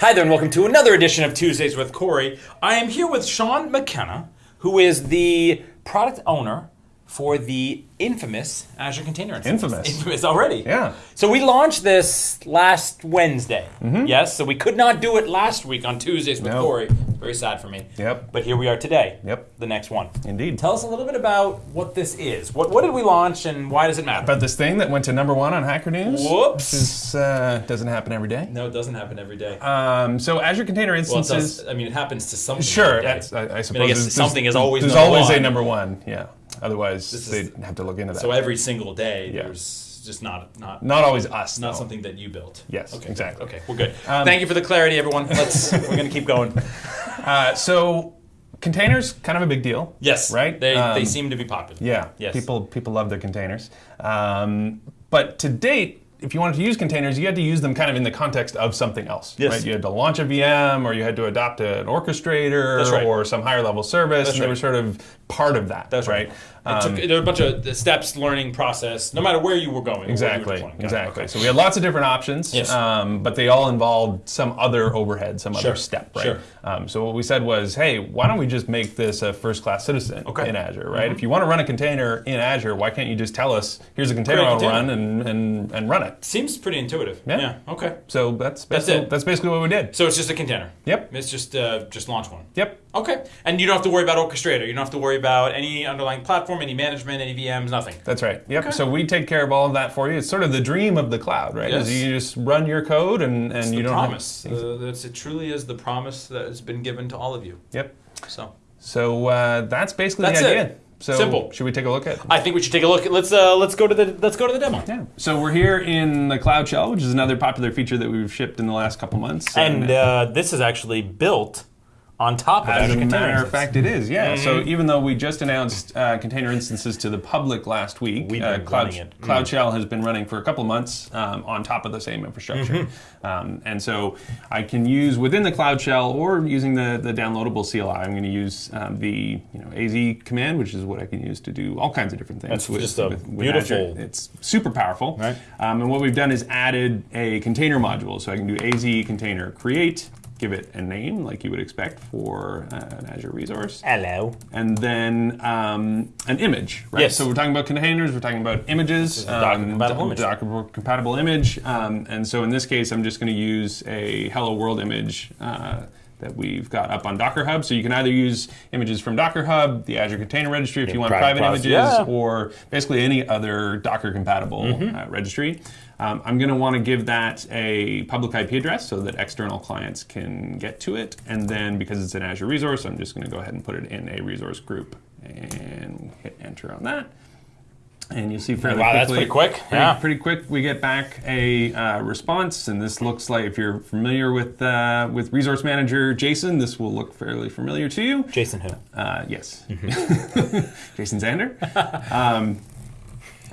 Hi there, and welcome to another edition of Tuesdays with Corey. I am here with Sean McKenna, who is the product owner for the infamous Azure Container Instance. Infamous. Infamous already. Yeah. So we launched this last Wednesday. Mm-hmm. Yes, so we could not do it last week on Tuesdays with No. Corey. Very sad for me. Yep. But here we are today. Yep. The next one. Indeed. Tell us a little bit about what this is. What, what did we launch and why does it matter? About this thing that went to number one on Hacker News. Whoops. This uh, doesn't happen every day. no, it doesn't happen every day. Um, so Azure Container well, Instances. does, I mean, it happens to some. Sure, every day. that's, I, I suppose. guess something is always There's always one. a number one, yeah. Otherwise, is- they'd have to look into that. So every single day, Yeah. there's just not not Not always us. not though. something that you built. Yes, Okay. exactly. Okay, we're good. Um, Thank you for the clarity, everyone. Let's we're gonna keep going. Uh, so containers, kind of a big deal. Yes, Right? They Um, they seem to be popular. Yeah. Yes. People people love their containers. Um, but to date, if you wanted to use containers, you had to use them kind of in the context of something else. Yes. Right? You had to launch a VM, or you had to adopt an orchestrator, right. or some higher level service, That's and they were sort of part of that. That's right. It took, there were a bunch of steps, learning process, no matter where you were going. you were Exactly, deploying. Got it. exactly. Okay. So we had lots of different options, Yes. um, but they all involved some other overhead, some Sure, other step, right? sure. Um, so what we said was, hey, why don't we just make this a first-class citizen Okay. In Azure, right? If you want to run a container in Azure, why can't you just tell us, here's a container I'll run and, and, and run it? Seems pretty intuitive. Yeah. Okay. So that's That's basically, it. that's basically what we did. So it's just a container. Yep. It's just uh, just launch one. Yep. Okay. And you don't have to worry about orchestrator. You don't have to worry about any underlying platform, any management, any VMs, nothing. That's right. Yep. Okay. So we take care of all of that for you. It's sort of the dream of the cloud, right? Yes. Is you just run your code and, and It's you don't promise. have. Uh, that's, it truly is the promise that has been given to all of you. Yep. So So uh, that's basically That's the it. So Simple. Should we take a look at? It? I think we should take a look. Let's uh, let's go to the let's go to the demo. Yeah. So we're here in the Cloud Shell, which is another popular feature that we've shipped in the last couple months. And uh, this is actually built on top of as Azure a Container matter of fact, it is. Yeah. So even though we just announced uh, container instances to the public last week, We've uh, been Cloud, running it. Cloud Shell has been running for a couple months um, on top of the same infrastructure. Um, and so I can use within the Cloud Shell or using the, the downloadable CLI. I'm going to use um, the you know AZ command, which is what I can use to do all kinds of different things. That's just a beautiful- Azure. It's super powerful. Right. Um, and what we've done is added a container module. So I can do AZ container create, give it a name like you would expect for uh, an Azure resource, Hello. and then um, an image. Right. Yes. So we're talking about containers. We're talking about images. a Docker compatible um, image. Docker compatible image. Um, and so in this case, I'm just going to use a Hello World image. Uh, that we've got up on Docker Hub. So you can either use images from Docker Hub, the Azure Container Registry if you want private private images, yeah. or basically any other Docker compatible Mm-hmm. uh, registry. Um, I'm going to want to give that a public IP address so that external clients can get to it. And then because it's an Azure resource, I'm just going to go ahead and put it in a resource group and hit enter on that. And you'll see fairly Wow, that's quickly. pretty quick. Pretty, Yeah. pretty quick. We get back a uh, response, and this looks like if you're familiar with uh, with Resource Manager JSON, this will look fairly familiar to you. Jason who? Uh, yes, Mm-hmm. Jason Zander. um,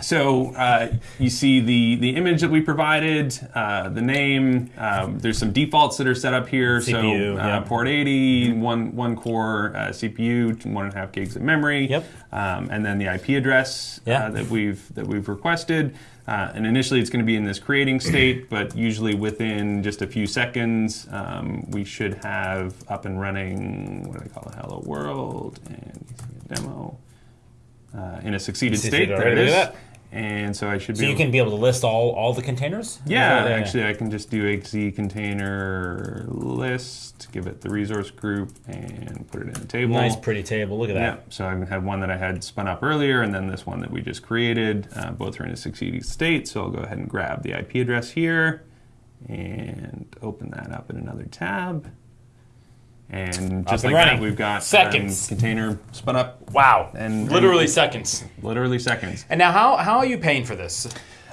so uh, you see the the image that we provided, uh, the name. Um, there's some defaults that are set up here. CPU, so uh, yeah. port 80, one one core uh, CPU, one and a half gigs of memory. Yep. Um, and then the IP address Yeah. uh, that we've that we've requested. Uh, and initially, it's going to be in this creating state, but usually within just a few seconds, um, we should have up and running. What do they call it? Hello world and you see a demo uh, in a succeeded Succeeded state. There it is. And so I should be. So you able- can be able to list all all the containers. yeah, actually, I can just do AZ container list, give it the resource group, and put it in the table. Nice, pretty table. Look at that. Yeah, so I have one that I had spun up earlier, and then this one that we just created. Uh, both are in a succeeding state, so I'll go ahead and grab the IP address here and open that up in another tab. And just and like running. that, we've got Seconds. um, container spun up Wow. And- literally and- seconds. literally seconds. And now, how how are you paying for this?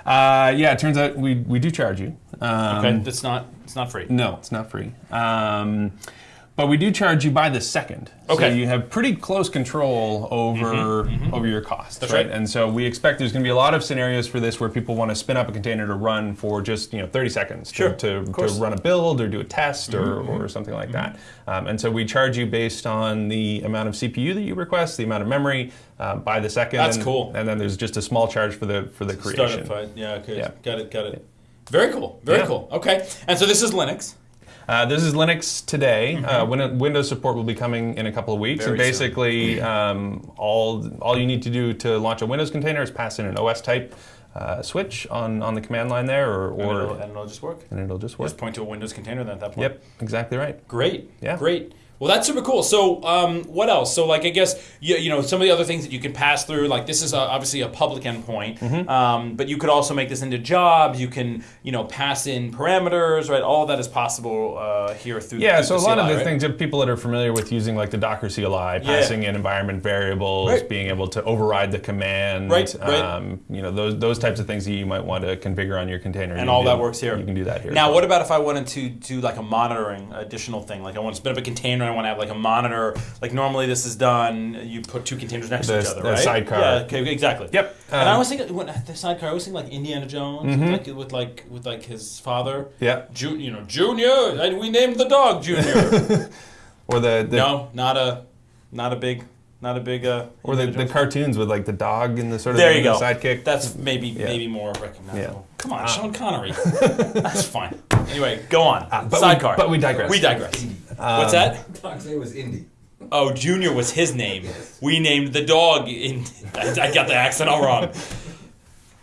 Uh, yeah, it turns out we, we do charge you. Um, Okay, it's not it's not free. No, it's not free. Um, but we do charge you by the second. Okay. So you have pretty close control over over your costs. That's right. And so we expect there's going to be a lot of scenarios for this where people want to spin up a container to run for just you know 30 seconds Sure, to, to, to. Mm-hmm, run a build or do a test or, or something like that. Um, and so we charge you based on the amount of CPU that you request, the amount of memory uh, by the second. That's and, cool. And then there's just a small charge for the for the creation. Startup. Yeah, okay. Yeah. Got it, got it. Very cool. Very Yeah. cool. Okay. And so this is Linux. Uh, this is Linux today. Uh, Win- Windows support will be coming in a couple of weeks. Mm-hmm. Very and basically, um, all all you need to do to launch a Windows container is pass in an OS type uh, switch on, on the command line there, or, And it'll, or and it'll just work. and it'll just work. Just point to a Windows container then at that point. Yep, exactly right. Great. Yeah. Great. Well, that's super cool. So, um, what else? So, like, I guess you, you know some of the other things that you can pass through. Like, this is a, obviously a public endpoint, Mm-hmm. um, but you could also make this into jobs. You can, you know, pass in parameters, right? All that is possible uh, here through. Yeah, through so a lot of the right? things that people that are familiar with using like the Docker CLI, passing in environment variables, Right. being able to override the command, Right, right. Um, you know those those types of things that you might want to configure on your container. and you all can that works here. You can do that here. Now, well. what about if I wanted to do like a monitoring additional thing? Like I want to spin up a container I want to have like a monitor. Like normally this is done, you put two containers next to each other, the right? sidecar. Yeah, okay, exactly. Yep, and I um, was thinking when the sidecar, I was thinking like Indiana Jones, like with like with like his father. Yeah. Ju- you know, Junior, and we named the dog Junior. or the, the no, not a, not a big, not a big. Uh, or the, the cartoons with like the dog and the sort of There you go. sidekick. That's maybe maybe more recognizable. Yeah. Ah. Come on, Sean Connery. That's fine. Anyway, go on. but we- Sidecar. but we digress. We digress. Um, What's that? Dog's name was Indy. Oh, Junior was his name. We named the dog in. I, I got the accent all wrong.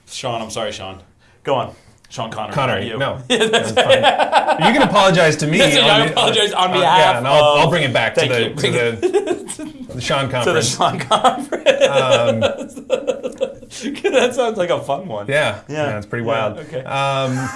Sean, I'm sorry, Sean. Go on. Sean Connery. not Connery, you. no, that's fine. You can apologize to me. Yes, I on the- apologize on uh, behalf yeah, and I'll, of- I'll bring it back to the, to the, the Sean To the conference. Sean Conference. that sounds like a fun one. Um, yeah, Yeah. yeah, it's pretty Yeah, wild. okay. Um,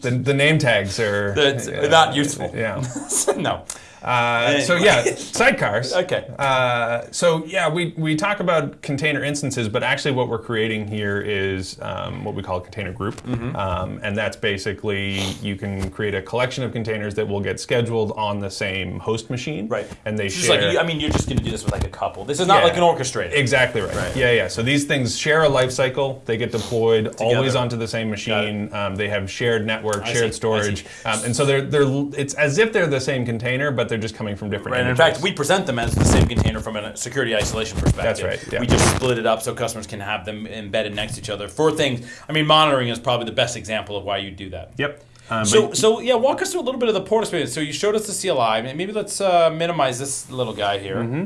the, the name tags are That's yeah, not useful. Yeah. no. Uh, so yeah, sidecars. Okay. Uh, so yeah, we, we talk about container instances, but actually what we're creating here is um, what we call a container group, Mm-hmm. um, and that's basically you can create a collection of containers that will get scheduled on the same host machine, Right. And they It's just share. like, I mean, you're just going to do this with like a couple. This is not Yeah. like an orchestrator. Exactly right. Right. Yeah, yeah. So these things share a life cycle. They get deployed always onto the same machine. Um, they have shared network, I see, shared storage, um, and so they're they're. It's as if they're the same container, but they're just coming from different. Right, and in fact, we present them as the same container from a security isolation perspective. That's right, yeah. We just split it up so customers can have them embedded next to each other for things. I mean, monitoring is probably the best example of why you do that. Yep. Um, So, so yeah, walk us through a little bit of the port experience. So you showed us the CLI. Maybe let's uh, minimize this little guy here. Mm-hmm.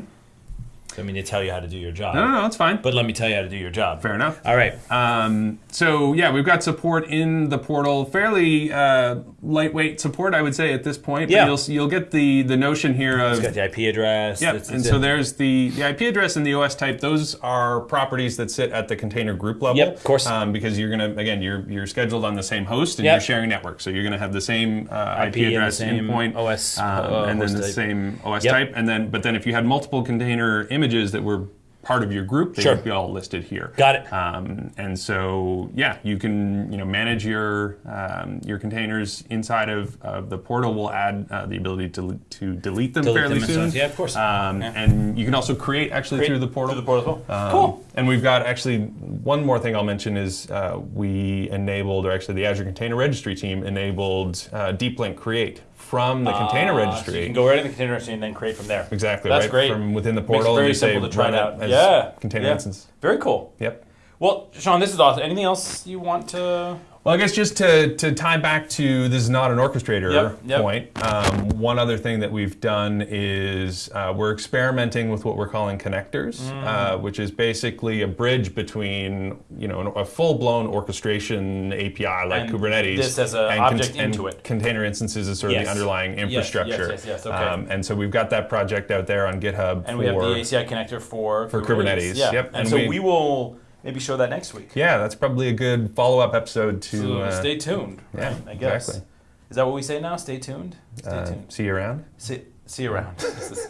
I mean, to tell you how to do your job. no, no, no, it's fine. But let me tell you how to do your job. Fair enough. All right. Um, so yeah, we've got support in the portal, fairly uh, lightweight support, I would say at this point. Yeah. You'll you'll get the the notion here of It's got the IP address. It's- and so there's the, the IP address and the OS type. Those are properties that sit at the container group level. Yep, of course. Um, because you're gonna again you're you're scheduled on the same host and Yep. you're sharing network, so you're gonna have the same uh, IP, IP address same endpoint, OS, um, uh, and then the type. same OS Yep. type, and then but then if you had multiple container images that were part of your group, they Sure. would be all listed here. Got it. Um, and so, yeah, you can you know manage your um, your containers inside of, of the portal. We'll add uh, the ability to to delete them Delete fairly them soon. Yeah, of course. Um, Yeah. And you can also create actually Create through the portal. Through the portal well. Um, cool. And we've got actually one more thing I'll mention is uh, we enabled, or actually the Azure Container Registry team enabled uh, Deep Link Create from the container Uh, registry. So you can go right in the container registry and then create from there. exactly That's right great. from within the Makes it portal. very simple to try it out. as yeah. container yeah. instance. Very cool. Yep. Well, Sean, this is awesome. Anything else you want to? Well, I guess just to, to tie back to this is not an orchestrator Yep, yep. point. Um, one other thing that we've done is uh, we're experimenting with what we're calling connectors, Mm. uh, which is basically a bridge between you know a full blown orchestration API like And Kubernetes. this as a and object into it. Container instances is sort of Yes. the underlying Yes, yes, infrastructure. yes, yes, okay. um, and so we've got that project out there on GitHub And for we have the ACI connector for For Kubernetes, Yeah. yep, And, and so we- we, will maybe show that next week. yeah, that's probably a good follow up episode to So uh, stay tuned. yeah, right, I guess. exactly. Is that what we say now? Stay tuned. Stay uh, tuned. see you around. See, see you around. This is,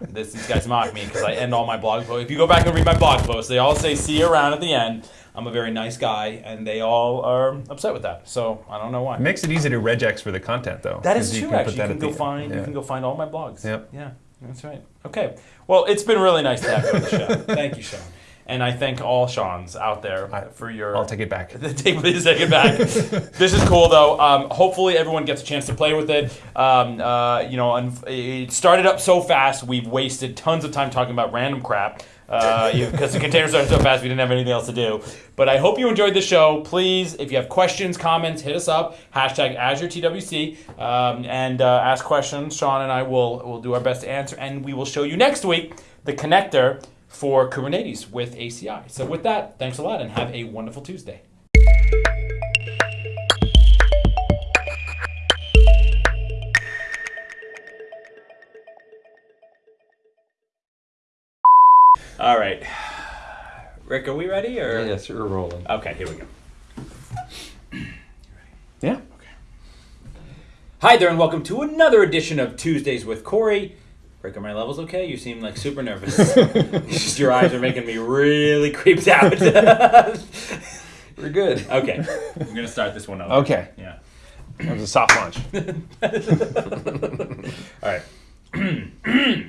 this, these guys mock me because I end all my blog posts. If you go back and read my blog posts, they all say "see you around" at the end. I'm a very nice guy, and they all are upset with that. So I don't know why. It makes it easy to regex for the content, though. That is true. can actually, you that can go the- find you can go find all my blogs. Yep. Yeah, that's right. Okay. Well, it's been really nice to have you on the show. Thank you, Sean. And I thank all Sean's out there for your. I'll take it back. Take please take it back. this is cool though. Um, hopefully everyone gets a chance to play with it. Um, uh, you know, and it started up so fast. We've wasted tons of time talking about random crap because the container started so fast we didn't have anything else to do. But I hope you enjoyed the show. Please, if you have questions, comments, hit us up. Hashtag AzureTWC um, and uh, ask questions. Sean and I will will do our best to answer, and we will show you next week the connector for Kubernetes with ACI. So with that, thanks a lot, and have a wonderful Tuesday. All right. Rick, are we ready or Yes, you're rolling. Okay, here we go. Yeah. Hi there, and welcome to another edition of Tuesdays with Corey. Rick, are my levels okay? You seem like super nervous. Just your eyes are making me really creeped out. We're good. okay, I'm gonna start this one over. Okay. Yeah. That was a soft launch. All right.